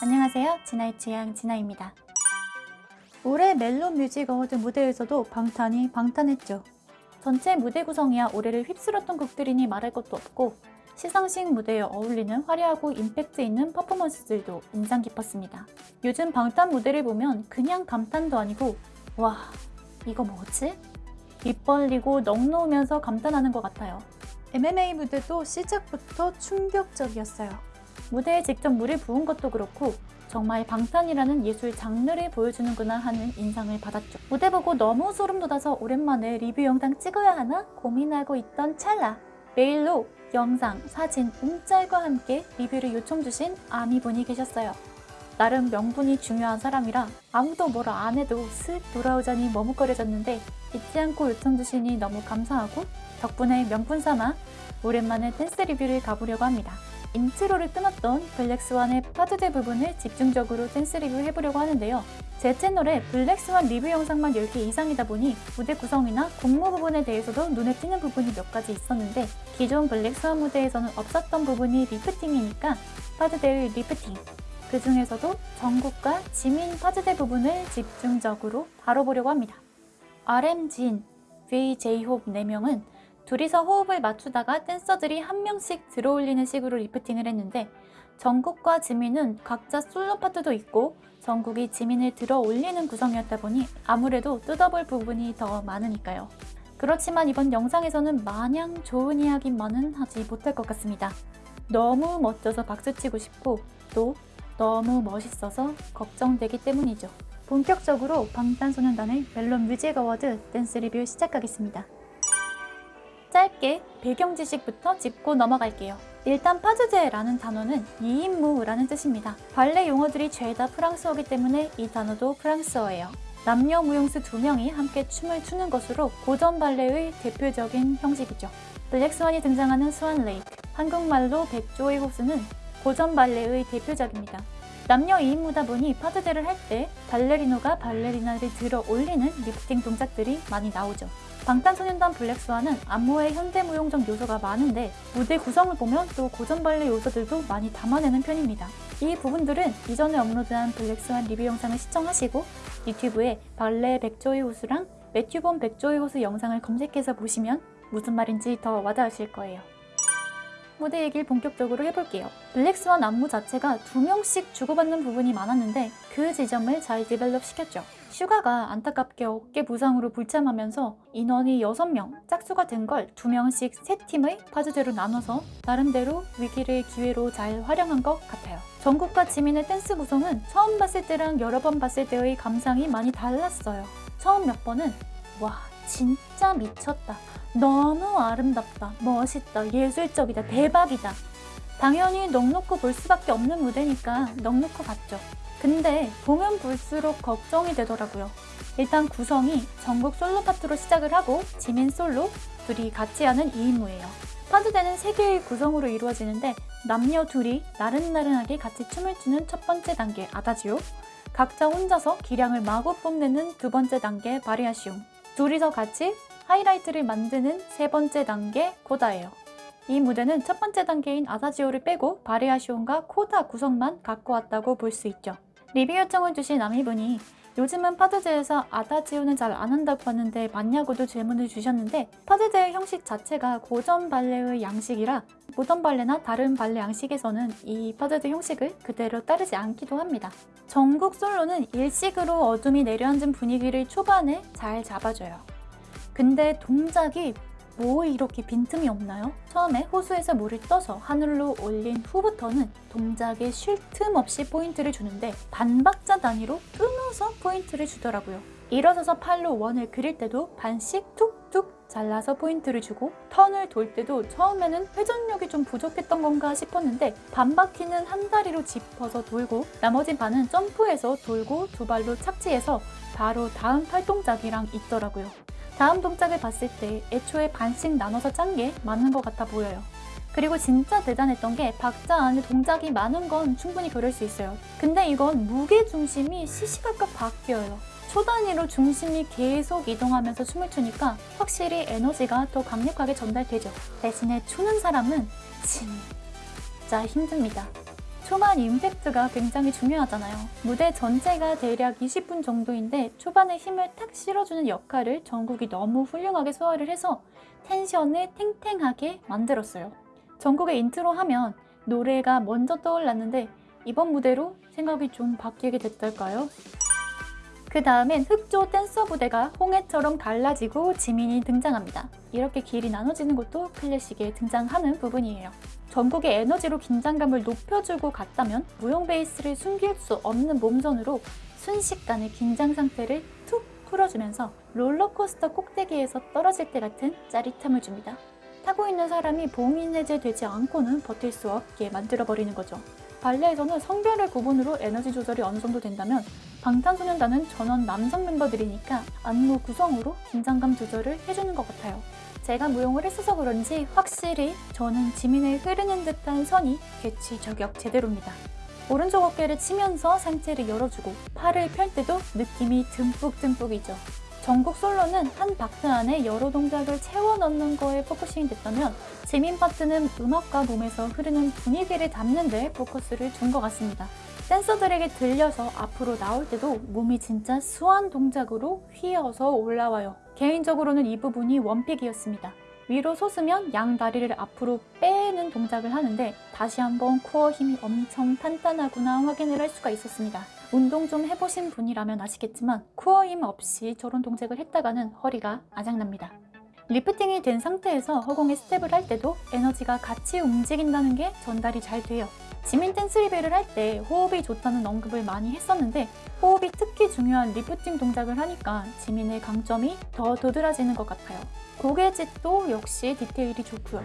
안녕하세요. 진아의 취향 진아입니다. 올해 멜론 뮤직 어워드 무대에서도 방탄이 방탄했죠. 전체 무대 구성이야 올해를 휩쓸었던 곡들이니 말할 것도 없고 시상식 무대에 어울리는 화려하고 임팩트 있는 퍼포먼스들도 인상 깊었습니다. 요즘 방탄 무대를 보면 그냥 감탄도 아니고 와 이거 뭐지? 입 벌리고 넋 놓으면서 감탄하는 것 같아요. MMA 무대도 시작부터 충격적이었어요. 무대에 직접 물을 부은 것도 그렇고 정말 방탄이라는 예술 장르를 보여주는구나 하는 인상을 받았죠. 무대 보고 너무 소름 돋아서 오랜만에 리뷰 영상 찍어야 하나 고민하고 있던 찰나 메일로 영상, 사진, 움짤과 함께 리뷰를 요청 주신 아미분이 계셨어요. 나름 명분이 중요한 사람이라 아무도 뭐라 안 해도 슥 돌아오자니 머뭇거려졌는데 잊지 않고 요청 주시니 너무 감사하고 덕분에 명분 삼아 오랜만에 댄스 리뷰를 가보려고 합니다. intro를 끊었던 블랙스완의 pas de deux 부분을 집중적으로 댄스 리뷰 해보려고 하는데요. 제 채널에 블랙스완 리뷰 영상만 10개 이상이다 보니 무대 구성이나 군무 부분에 대해서도 눈에 띄는 부분이 몇 가지 있었는데 기존 블랙스완 무대에서는 없었던 부분이 lifting이니까 pas de deux의 lifting 그 중에서도 정국과 지민 pas de deux 부분을 집중적으로 다뤄보려고 합니다. RM 진, V, J-호흡 4명은 둘이서 호흡을 맞추다가 댄서들이 한 명씩 들어올리는 식으로 리프팅을 했는데 정국과 지민은 각자 솔로 파트도 있고 정국이 지민을 들어 올리는 구성이었다 보니 아무래도 뜯어볼 부분이 더 많으니까요. 그렇지만 이번 영상에서는 마냥 좋은 이야기만은 하지 못할 것 같습니다. 너무 멋져서 박수치고 싶고 또 너무 멋있어서 걱정되기 때문이죠. 본격적으로 방탄소년단의 멜론 뮤직 어워드 댄스 리뷰 시작하겠습니다. 짧게 배경 지식부터 짚고 넘어갈게요. 일단 pas de deux라는 단어는 2인무라는 뜻입니다. 발레 용어들이 죄다 프랑스어기 때문에 이 단어도 프랑스어예요. 남녀 무용수 두 명이 함께 춤을 추는 것으로 고전 발레의 대표적인 형식이죠. 블랙스완이 등장하는 Swan Lake, 한국말로 백조의 호수는 고전 발레의 대표작입니다. 남녀 2인무다 보니 pas de deux를 할 때 발레리노가 발레리나를 들어 올리는 리프팅 동작들이 많이 나오죠. 방탄소년단 블랙스완은 안무에 현대무용적 요소가 많은데 무대 구성을 보면 또 고전 발레 요소들도 많이 담아내는 편입니다. 이 부분들은 이전에 업로드한 블랙스완 리뷰 영상을 시청하시고 유튜브에 발레 백조의 호수랑 매튜본 백조의 호수 영상을 검색해서 보시면 무슨 말인지 더 와닿으실 거예요. 무대 얘기를 본격적으로 해볼게요. 블랙스완 안무 자체가 두 명씩 주고받는 부분이 많았는데 그 지점을 잘 develop 시켰죠. 슈가가 안타깝게 어깨 부상으로 불참하면서 인원이 6명, 짝수가 된 걸 2명씩 3팀의 pas de deux로 나눠서 나름대로 위기를 기회로 잘 활용한 것 같아요. 정국과 지민의 댄스 구성은 처음 봤을 때랑 여러 번 봤을 때의 감상이 많이 달랐어요. 처음 몇 번은 와 진짜 미쳤다. 너무 아름답다, 멋있다, 예술적이다, 대박이다. 당연히 넉넉고 볼 수밖에 없는 무대니까 넉넉고 봤죠. 근데 보면 볼수록 걱정이 되더라고요. 일단 구성이 전국 솔로 파트로 시작을 하고 지민 솔로, 둘이 같이 하는 2인무예요. 파트대는 3개의 구성으로 이루어지는데 남녀 둘이 나른나른하게 같이 춤을 추는 첫 번째 단계 아다지오, 각자 혼자서 기량을 마구 뽐내는 두 번째 단계 바리아시움, 둘이서 같이 하이라이트를 만드는 세 번째 단계 코다예요. 이 무대는 첫 번째 단계인 아다지오를 빼고 바리아시온과 코다 구성만 갖고 왔다고 볼 수 있죠. 리뷰 요청을 주신 아미분이 요즘은 파드제에서 아다지오는 잘 안 한다고 하는데 맞냐고도 질문을 주셨는데 파드제의 형식 자체가 고전 발레의 양식이라 모던 발레나 다른 발레 양식에서는 이 파드제 형식을 그대로 따르지 않기도 합니다. 정국 솔로는 일식으로 어둠이 내려앉은 분위기를 초반에 잘 잡아줘요. 근데 동작이 뭐 이렇게 빈틈이 없나요? 처음에 호수에서 물을 떠서 하늘로 올린 후부터는 동작에 쉴 틈 없이 포인트를 주는데 반박자 단위로 끊어서 포인트를 주더라고요. 일어서서 팔로 원을 그릴 때도 반씩 툭툭 잘라서 포인트를 주고 턴을 돌 때도 처음에는 회전력이 좀 부족했던 건가 싶었는데 반 바퀴는 한 다리로 짚어서 돌고 나머진 반은 점프해서 돌고 두 발로 착지해서 바로 다음 팔 동작이랑 있더라고요. 다음 동작을 봤을 때 애초에 반씩 나눠서 짠 게 맞는 것 같아 보여요. 그리고 진짜 대단했던 게 박자 안에 동작이 많은 건 충분히 그럴 수 있어요. 근데 이건 무게 중심이 시시각각 바뀌어요. 초 단위로 중심이 계속 이동하면서 춤을 추니까 확실히 에너지가 더 강력하게 전달되죠. 대신에 추는 사람은 진짜 힘듭니다. 초반 임팩트가 굉장히 중요하잖아요. 무대 전체가 대략 20분 정도인데 초반에 힘을 탁 실어주는 역할을 정국이 너무 훌륭하게 소화를 해서 tension을 탱탱하게 만들었어요. 전국의 인트로 하면 노래가 먼저 떠올랐는데 이번 무대로 생각이 좀 바뀌게 됐달까요? 그 다음엔 흑조 댄서 부대가 홍해처럼 갈라지고 지민이 등장합니다. 이렇게 길이 나눠지는 것도 클래식에 등장하는 부분이에요. 전국의 에너지로 긴장감을 높여주고 갔다면 무용 베이스를 숨길 수 없는 몸선으로 순식간에 긴장 상태를 툭 풀어주면서 롤러코스터 꼭대기에서 떨어질 때 같은 짜릿함을 줍니다. 타고 있는 사람이 봉인 해제 되지 않고는 버틸 수 없게 만들어버리는 거죠. 발레에서는 성별의 구분으로 에너지 조절이 어느 정도 된다면 방탄소년단은 전원 남성 멤버들이니까 안무 구성으로 긴장감 조절을 해주는 것 같아요. 제가 무용을 했어서 그런지 확실히 저는 지민의 흐르는 듯한 선이 개취 저격 제대로입니다. 오른쪽 어깨를 치면서 상체를 열어주고 팔을 펼 때도 느낌이 듬뿍듬뿍이죠. 정국 솔로는 한 박스 안에 여러 동작을 채워 넣는 거에 focusing이 됐다면 지민 파트는 음악과 몸에서 흐르는 분위기를 담는 데 포커스를 둔것 같습니다. 댄서들에게 들려서 앞으로 나올 때도 몸이 진짜 수한 동작으로 휘어서 올라와요. 개인적으로는 이 부분이 one pick이었습니다. 위로 솟으면 양 다리를 앞으로 빼는 동작을 하는데 다시 한번 core 힘이 엄청 탄탄하구나 확인을 할 수가 있었습니다. 운동 좀 해보신 분이라면 아시겠지만 core 힘 없이 저런 동작을 했다가는 허리가 아작납니다. lifting이 된 상태에서 허공에 스텝을 할 때도 에너지가 같이 움직인다는 게 전달이 잘 돼요. 지민 댄스 리뷰를 할 때 호흡이 좋다는 언급을 많이 했었는데 호흡이 특히 중요한 리프팅 동작을 하니까 지민의 강점이 더 도드라지는 것 같아요. 고개짓도 역시 디테일이 좋고요.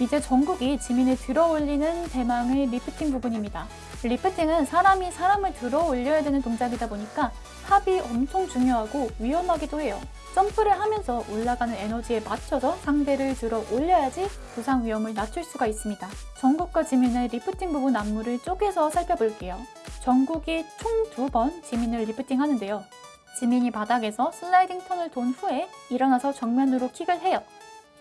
이제 정국이 지민을 들어 올리는 대망의 리프팅 부분입니다. 리프팅은 사람이 사람을 들어 올려야 되는 동작이다 보니까 합이 엄청 중요하고 위험하기도 해요. 점프를 하면서 올라가는 에너지에 맞춰서 상대를 들어 올려야지 부상 위험을 낮출 수가 있습니다. 정국과 지민의 리프팅 부분 안무를 쪼개서 살펴볼게요. 정국이 총 두 번 지민을 리프팅 하는데요. 지민이 바닥에서 슬라이딩 턴을 돈 후에 일어나서 정면으로 킥을 해요.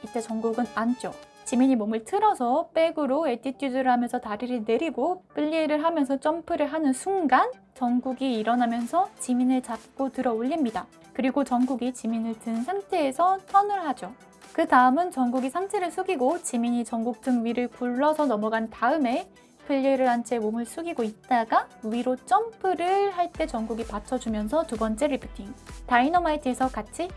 이때 정국은 앉죠. 지민이 몸을 틀어서 백으로 attitude를 하면서 다리를 내리고 플리에를 하면서 점프를 하는 순간 정국이 일어나면서 지민을 잡고 들어 올립니다. 그리고 정국이 지민을 든 상태에서 턴을 하죠. 그 다음은 정국이 상체를 숙이고 지민이 정국 등 위를 굴러서 넘어간 다음에 플리에를 한 채 몸을 숙이고 있다가 위로 점프를 할때 정국이 받쳐주면서 두 번째 리프팅 다이너마이트에서 같이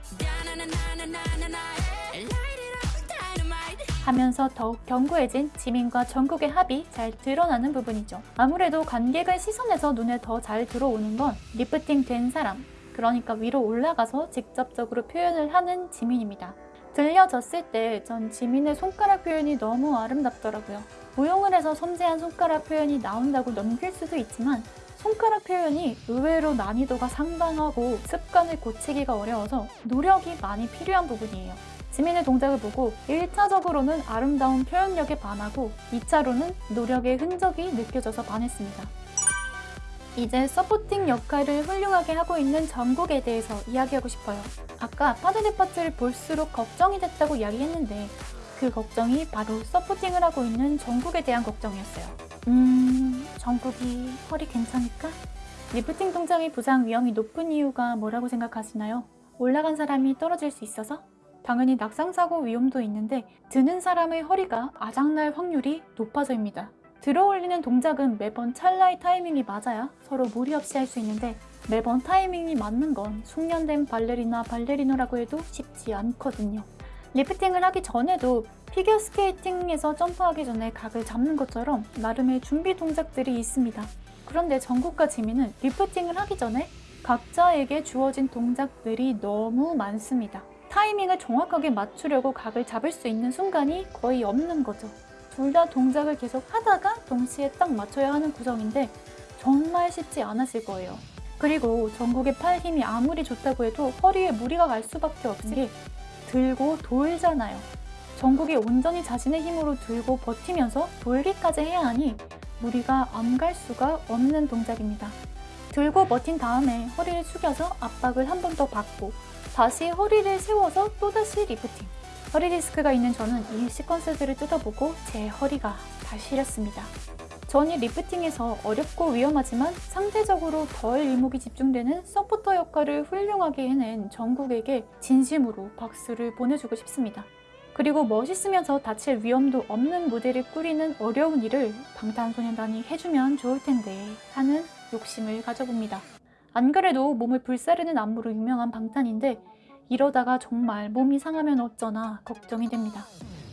하면서 더욱 견고해진 지민과 정국의 합이 잘 드러나는 부분이죠. 아무래도 관객의 시선에서 눈에 더 잘 들어오는 건 리프팅 된 사람, 그러니까 위로 올라가서 직접적으로 표현을 하는 지민입니다. 들려졌을 때 전 지민의 손가락 표현이 너무 아름답더라고요. 무용을 해서 섬세한 손가락 표현이 나온다고 넘길 수도 있지만 손가락 표현이 의외로 난이도가 상당하고 습관을 고치기가 어려워서 노력이 많이 필요한 부분이에요. 지민의 동작을 보고 1차적으로는 아름다운 표현력에 반하고 2차로는 노력의 흔적이 느껴져서 반했습니다. 이제 서포팅 역할을 훌륭하게 하고 있는 정국에 대해서 이야기하고 싶어요. 아까 파드네 파트를 볼수록 걱정이 됐다고 이야기했는데 그 걱정이 바로 서포팅을 하고 있는 정국에 대한 걱정이었어요. 음... 정국이 허리 괜찮을까? 리프팅 동작의 부상 위험이 높은 이유가 뭐라고 생각하시나요? 올라간 사람이 떨어질 수 있어서? 당연히 낙상사고 위험도 있는데 드는 사람의 허리가 아작날 확률이 높아서입니다. 들어 올리는 동작은 매번 찰나의 타이밍이 맞아야 서로 무리 없이 할 수 있는데 매번 타이밍이 맞는 건 숙련된 발레리나 발레리노라고 해도 쉽지 않거든요. 리프팅을 하기 전에도 피겨스케이팅에서 점프하기 전에 각을 잡는 것처럼 나름의 준비 동작들이 있습니다. 그런데 정국과 지민은 리프팅을 하기 전에 각자에게 주어진 동작들이 너무 많습니다. 타이밍을 정확하게 맞추려고 각을 잡을 수 있는 순간이 거의 없는 거죠. 둘 다 동작을 계속 하다가 동시에 딱 맞춰야 하는 구성인데 정말 쉽지 않았을 거예요. 그리고 전국의 팔 힘이 아무리 좋다고 해도 허리에 무리가 갈 수밖에 없는 게 들고 돌잖아요. 정국이 온전히 자신의 힘으로 들고 버티면서 돌기까지 해야 하니 무리가 안 갈 수가 없는 동작입니다. 들고 버틴 다음에 허리를 숙여서 압박을 한 번 더 받고 다시 허리를 세워서 또다시 리프팅 허리 디스크가 있는 저는 이 시퀀스들을 뜯어보고 제 허리가 다 시렸습니다. 전 이 리프팅에서 어렵고 위험하지만 상대적으로 덜 이목이 집중되는 서포터 역할을 훌륭하게 해낸 정국에게 진심으로 박수를 보내주고 싶습니다. 그리고 멋있으면서 다칠 위험도 없는 무대를 꾸리는 어려운 일을 방탄소년단이 해주면 좋을 텐데 하는 욕심을 가져봅니다. 안 그래도 몸을 불사르는 안무로 유명한 방탄인데 이러다가 정말 몸이 상하면 어쩌나 걱정이 됩니다.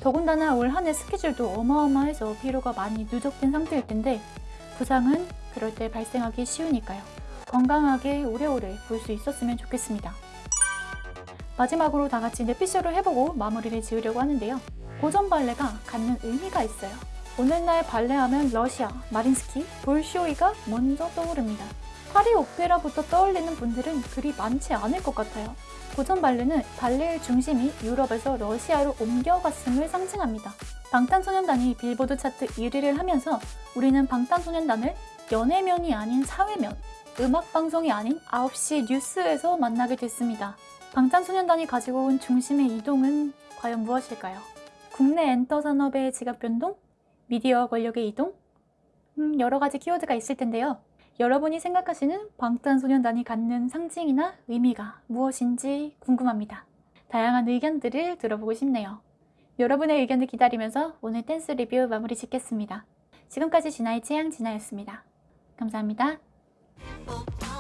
더군다나 올 한 해 스케줄도 어마어마해서 피로가 많이 누적된 상태일 텐데 부상은 그럴 때 발생하기 쉬우니까요. 건강하게 오래오래 볼 수 있었으면 좋겠습니다. 마지막으로 다 같이 뇌피쇼를 해보고 마무리를 지으려고 하는데요. 고전 발레가 갖는 의미가 있어요. 오늘날 발레하면 러시아, 마린스키, 볼쇼이가 먼저 떠오릅니다. 파리 오페라부터 떠올리는 분들은 그리 많지 않을 것 같아요. 고전 발레는 발레의 중심이 유럽에서 러시아로 옮겨갔음을 상징합니다. 방탄소년단이 빌보드 차트 1위를 하면서 우리는 방탄소년단을 연예면이 아닌 사회면, 음악방송이 아닌 9시 뉴스에서 만나게 됐습니다. 방탄소년단이 가지고 온 중심의 이동은 과연 무엇일까요? 국내 엔터 산업의 지각 변동? 미디어 권력의 이동? 음, 여러 가지 키워드가 있을 텐데요. 여러분이 생각하시는 방탄소년단이 갖는 상징이나 의미가 무엇인지 궁금합니다. 다양한 의견들을 들어보고 싶네요. 여러분의 의견을 기다리면서 오늘 댄스 리뷰 마무리 짓겠습니다. 지금까지 진아의 취향 진아였습니다. 감사합니다. 뽀뽀